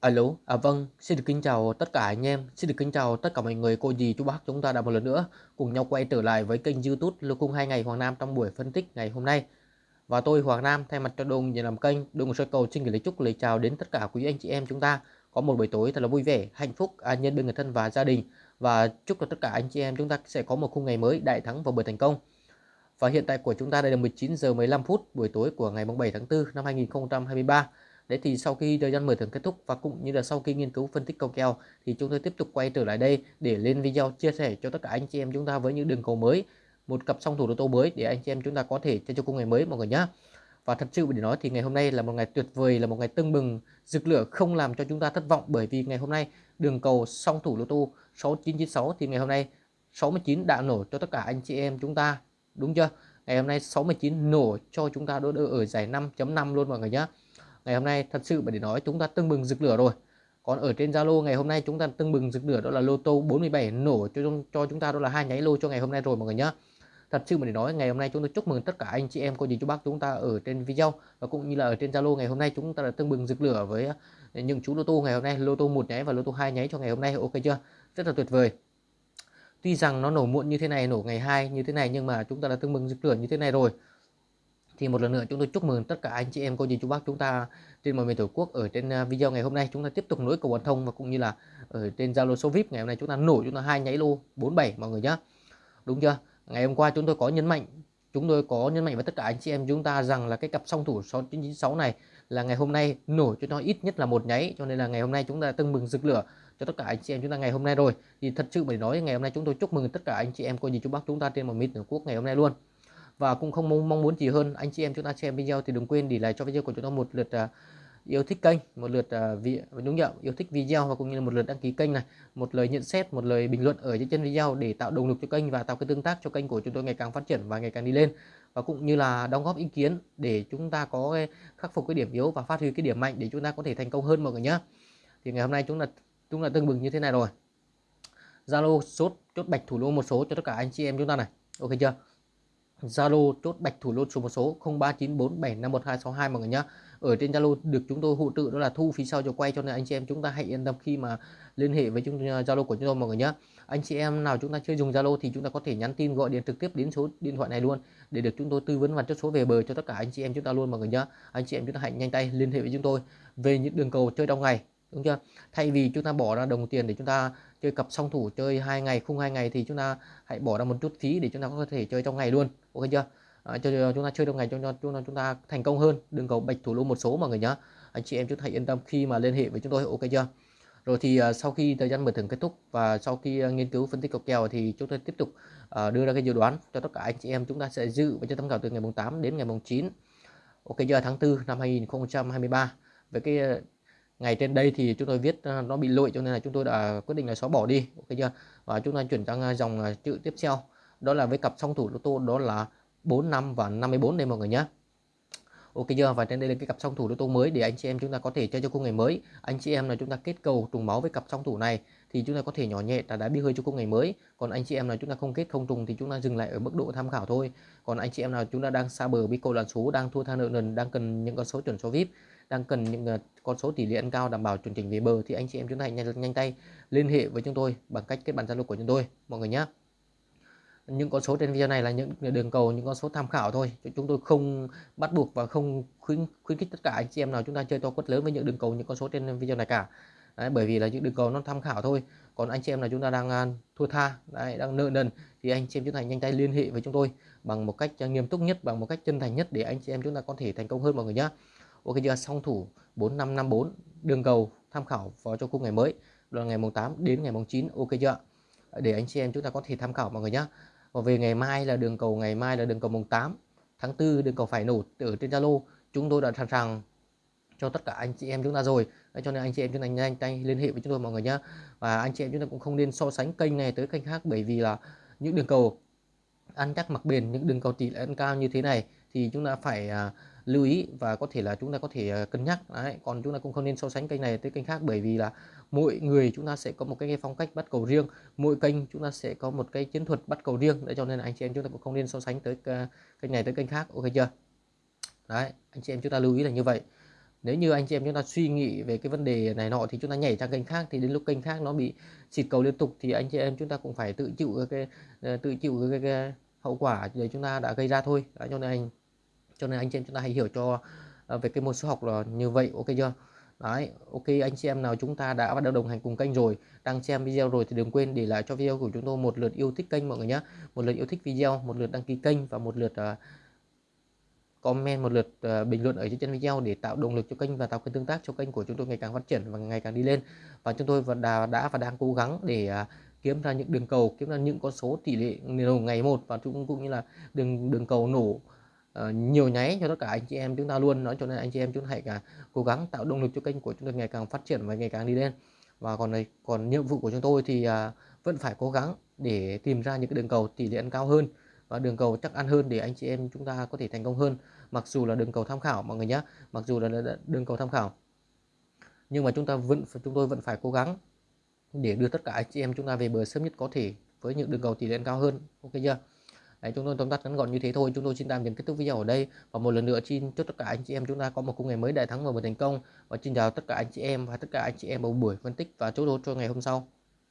Alo, à vâng, xin được kính chào tất cả anh em, xin được kính chào tất cả mọi người, cô dì, chú bác chúng ta đã một lần nữa cùng nhau quay trở lại với kênh youtube Lưu Cung hai ngày Hoàng Nam trong buổi phân tích ngày hôm nay. Và tôi Hoàng Nam thay mặt cho đồng nhà làm kênh, đồng soi cầu xin gửi lời chúc lời chào đến tất cả quý anh chị em chúng ta có một buổi tối thật là vui vẻ, hạnh phúc, an nhân bên người thân và gia đình và chúc cho tất cả anh chị em chúng ta sẽ có một khung ngày mới đại thắng và bữa thành công. Và hiện tại của chúng ta đây là 19 giờ 15 phút buổi tối của ngày 7 tháng 4 năm 2023. Đấy thì sau khi thời gian mở thưởng kết thúc và cũng như là sau khi nghiên cứu phân tích cầu kèo thì chúng tôi tiếp tục quay trở lại đây để lên video chia sẻ cho tất cả anh chị em chúng ta với những đường cầu mới, một cặp song thủ đô tô mới để anh chị em chúng ta có thể chơi cho cung ngày mới mọi người nhé. Và thật sự để nói thì ngày hôm nay là một ngày tuyệt vời, là một ngày tưng bừng, rực lửa không làm cho chúng ta thất vọng bởi vì ngày hôm nay đường cầu song thủ lô tô 6996 thì ngày hôm nay 69 đã nổ cho tất cả anh chị em chúng ta, đúng chưa? Ngày hôm nay 69 nổ cho chúng ta đỡ ở giải 5.5 luôn mọi người nhé ngày hôm nay thật sự để nói chúng ta tưng bừng rực lửa rồi. Còn ở trên Zalo ngày hôm nay chúng ta tưng bừng rực lửa đó là lô tô 47 nổ cho cho chúng ta đó là hai nháy lô cho ngày hôm nay rồi mọi người nhé thật sự mà để nói ngày hôm nay chúng tôi chúc mừng tất cả anh chị em cô dì chú bác chúng ta ở trên video và cũng như là ở trên Zalo ngày hôm nay chúng ta đã tưng bừng rực lửa với ờ, những chú lô tô ngày hôm nay, lô tô một nháy và lô tô hai nháy cho ngày hôm nay, ok chưa? Rất là tuyệt vời. Tuy rằng nó nổ muộn như thế này, nổ ngày hai như thế này nhưng mà chúng ta đã tưng bừng rực lửa như thế này rồi thì một lần nữa chúng tôi chúc mừng tất cả anh chị em, cô dì chú bác chúng ta trên mọi miền tổ quốc ở trên à, video ngày hôm nay. Chúng ta tiếp tục nối cầu quan thông và cũng như là ở trên Zalo số VIP ngày hôm nay chúng ta nổi, chúng ta hai nháy lô 47 mọi người nhé đúng chưa? Ngày hôm qua chúng tôi có nhấn mạnh, chúng tôi có nhấn mạnh với tất cả anh chị em chúng ta rằng là cái cặp song thủ 6996 này là ngày hôm nay nổi cho nó ít nhất là một nháy, cho nên là ngày hôm nay chúng ta tưng mừng rực lửa cho tất cả anh chị em chúng ta ngày hôm nay rồi. Thì thật sự phải nói, ngày hôm nay chúng tôi chúc mừng tất cả anh chị em, cô dì chú bác chúng ta trên mọi miền tổ quốc ngày hôm nay luôn và cũng không mong, mong muốn gì hơn anh chị em chúng ta xem video thì đừng quên để lại cho video của chúng ta một lượt uh, yêu thích kênh một lượt à, uh, vị đúng nhận yêu thích video và cũng như là một lượt đăng ký kênh này một lời nhận xét một lời bình luận ở trên video để tạo động lực cho kênh và tạo cái tương tác cho kênh của chúng tôi ngày càng phát triển và ngày càng đi lên. Và cũng như là đóng góp ý kiến để chúng ta có cái khắc phục cái điểm yếu và phát huy cái điểm mạnh để chúng ta có thể thành công hơn mọi người nhé thì ngày hôm nay chúng ta chúng ta tương bừng như thế này rồi. Zalo sốt chốt bạch thủ lô một số cho tất cả anh chị em chúng ta này. Ok chưa? Zalo chốt bạch thủ lô số một số 0394751262 mọi người nhé ở trên Zalo được chúng tôi hỗ trợ đó là thu phí sau cho quay, cho nên anh chị em chúng ta hãy yên tâm khi mà liên hệ với chúng à, Zalo của chúng tôi mọi người nhé anh chị em nào chúng ta chưa dùng Zalo thì chúng ta có thể nhắn tin, gọi điện trực tiếp đến số điện thoại này luôn để được chúng tôi tư vấn và chốt số về bờ cho tất cả anh chị em chúng ta luôn mọi người nhé anh chị em chúng ta hãy nhanh tay liên hệ với chúng tôi về những đường cầu chơi trong ngày đúng chưa? Thay vì chúng ta bỏ ra đồng tiền để chúng ta chơi cặp song thủ chơi hai ngày khung hai ngày thì chúng ta hãy bỏ ra một chút phí để chúng ta có thể chơi trong ngày luôn. Ok chưa? À, cho chúng ta chơi trong ngày cho chúng ta chúng ta thành công hơn. Đừng cầu bạch thủ lô một số mọi người nhá. Anh chị em chúng ta hãy yên tâm khi mà liên hệ với chúng tôi ok chưa? Rồi thì uh, sau khi thời gian mở thưởng kết thúc và sau khi uh, nghiên cứu phân tích cọc kèo thì chúng tôi tiếp tục uh, đưa ra cái dự đoán cho tất cả anh chị em chúng ta sẽ dự và cho tham khảo từ ngày mùng 8 đến ngày mùng 9 ok chưa? Tháng 4 năm 2023 với cái ngày trên đây thì chúng tôi viết ờ, nó bị lỗi cho nên là chúng tôi đã quyết định là xóa bỏ đi, ok chưa? Và chúng ta chuyển sang ờ, dòng ờ, chữ tiếp theo. Đó là với cặp song thủ lô tô, đó là 45 và 54 đây mọi người nhé. Ok chưa? Và trên đây là cái cặp song thủ lô tô mới để anh chị em chúng ta có thể chơi cho cung ngày mới. Anh chị em là chúng ta kết cầu, trùng máu với cặp song thủ này thì chúng ta có thể nhỏ nhẹ là đá bi hơi cho cung ngày mới. Còn anh chị em nào chúng ta không kết, không trùng thì chúng ta dừng lại ở mức độ tham khảo thôi. Còn anh chị em nào chúng ta đang xa bờ bi cầu lần số, đang thua tha nợ nần, đang cần những con số chuẩn số vip đang cần những ờ, con số tỷ lệ ăn cao đảm bảo chuẩn chỉnh về bờ thì anh chị em chúng ta hãy nhanh, nhanh tay liên hệ với chúng tôi bằng cách kết bạn zalo của chúng tôi mọi người nhé những con số trên video này là những đường cầu những con số tham khảo thôi chúng tôi không bắt buộc và không khuyến khuyến khích tất cả anh chị em nào chúng ta chơi to quất lớn với những đường cầu những con số trên video này cả. Đấy, bởi vì là những đường cầu nó tham khảo thôi. Còn anh chị em nào chúng ta đang à, thua tha đấy, đang nợ nần thì anh chị em chúng ta nhanh tay liên hệ với chúng tôi bằng một cách à, nghiêm túc nhất bằng một cách chân thành nhất để anh chị em chúng ta có thể thành công hơn mọi người nhé ok chưa song thủ 4554 đường cầu tham khảo vào cho khung ngày mới. Là ngày mùng 8 đến ngày mùng 9 ok chưa để anh chị em chúng ta có thể tham khảo mọi người nhé và về ngày mai là đường cầu ngày mai là đường cầu mùng 8 tháng 4 đường cầu phải nổ ở trên Zalo. Chúng tôi đã sẵn sàng cho tất cả anh chị em chúng ta rồi. Đấy, cho nên anh chị em chúng ta nhanh tay liên hệ với chúng tôi mọi người nhé và anh chị em chúng ta cũng không nên so sánh kênh này tới kênh khác bởi vì là những đường cầu ăn chắc mặc bền những đường cầu tỷ lệ ăn cao như thế này thì chúng ta phải uh, lưu ý và có thể là chúng ta có thể cân nhắc đấy còn chúng ta cũng không nên so sánh kênh này tới kênh khác bởi vì là mỗi người chúng ta sẽ có một cái phong cách bắt cầu riêng mỗi kênh chúng ta sẽ có một cái chiến thuật bắt cầu riêng để cho nên anh chị em chúng ta cũng không nên so sánh tới kênh này tới kênh khác ok chưa đấy anh chị em chúng ta lưu ý là như vậy nếu như anh chị em chúng ta suy nghĩ về cái vấn đề này nọ thì chúng ta nhảy sang kênh khác thì đến lúc kênh khác nó bị xịt cầu liên tục thì anh chị em chúng ta cũng phải tự chịu cái, cái tự chịu cái, cái, cái hậu quả để chúng ta đã gây ra thôi Đấy, cho nên anh cho nên anh chị em chúng ta hãy hiểu cho ờ, về cái môn số học là như vậy ok chưa Đấy, ok anh chị em nào chúng ta đã bắt đầu đồng hành cùng kênh rồi, đang xem video rồi thì đừng quên để lại cho video của chúng tôi một lượt yêu thích kênh mọi người nhé. Một lượt yêu thích video, một lượt đăng ký kênh và một lượt uh, comment, một lượt uh, bình luận ở dưới chân video để tạo động lực cho kênh và tạo cái tương tác cho kênh của chúng tôi ngày càng phát triển và ngày càng đi lên. Và chúng tôi vẫn đã, đã và đang cố gắng để uh, kiếm ra những đường cầu, kiếm ra những con số tỷ lệ ngày một và chúng cũng như là đường đường cầu nổ uh, nhiều nháy cho tất cả anh chị em chúng ta luôn nói cho nên anh chị em chúng ta hãy cả cố gắng tạo động lực cho kênh của chúng tôi ngày càng phát triển và ngày càng đi lên. Và còn này còn nhiệm vụ của chúng tôi thì uh, vẫn phải cố gắng để tìm ra những cái đường cầu tỷ lệ ăn cao hơn và đường cầu chắc ăn hơn để anh chị em chúng ta có thể thành công hơn. Mặc dù là đường cầu tham khảo mọi người nhé mặc dù là đường cầu tham khảo. Nhưng mà chúng ta vẫn chúng tôi vẫn phải cố gắng để đưa tất cả anh chị em chúng ta về bờ sớm nhất có thể với những đường cầu tỷ lệ cao hơn. Ok chưa? Đấy, chúng tôi tóm tắt ngắn gọn như thế thôi. Chúng tôi xin tạm dừng kết thúc video ở đây. Và một lần nữa xin chúc tất cả anh chị em chúng ta có một công ngày mới đại thắng và một thành công. Và xin chào tất cả anh chị em và tất cả anh chị em vào buổi phân tích và chốt lốt cho ngày hôm sau.